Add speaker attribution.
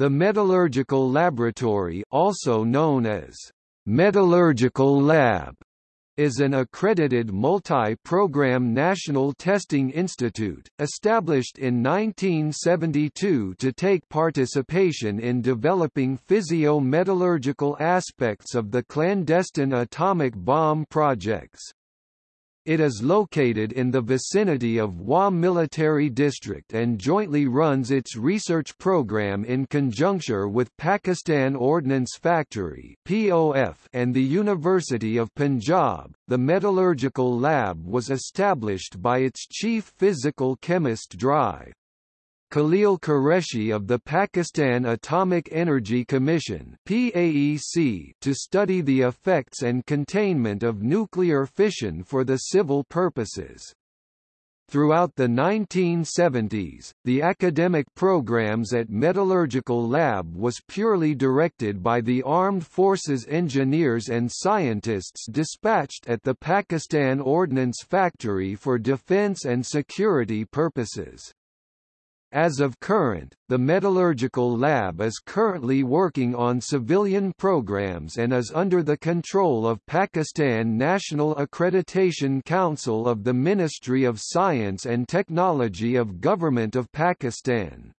Speaker 1: The Metallurgical Laboratory also known as Metallurgical Lab is an accredited multi-program national testing institute, established in 1972 to take participation in developing physio-metallurgical aspects of the clandestine atomic bomb projects. It is located in the vicinity of Wah Military District and jointly runs its research program in conjuncture with Pakistan Ordnance Factory (POF) and the University of Punjab. The metallurgical lab was established by its chief physical chemist Dr. Khalil Qureshi of the Pakistan Atomic Energy Commission PAEC to study the effects and containment of nuclear fission for the civil purposes. Throughout the 1970s, the academic programs at Metallurgical Lab was purely directed by the Armed Forces engineers and scientists dispatched at the Pakistan Ordnance Factory for defense and security purposes. As of current, the Metallurgical Lab is currently working on civilian programs and is under the control of Pakistan National Accreditation Council of the Ministry of Science and Technology of Government of Pakistan.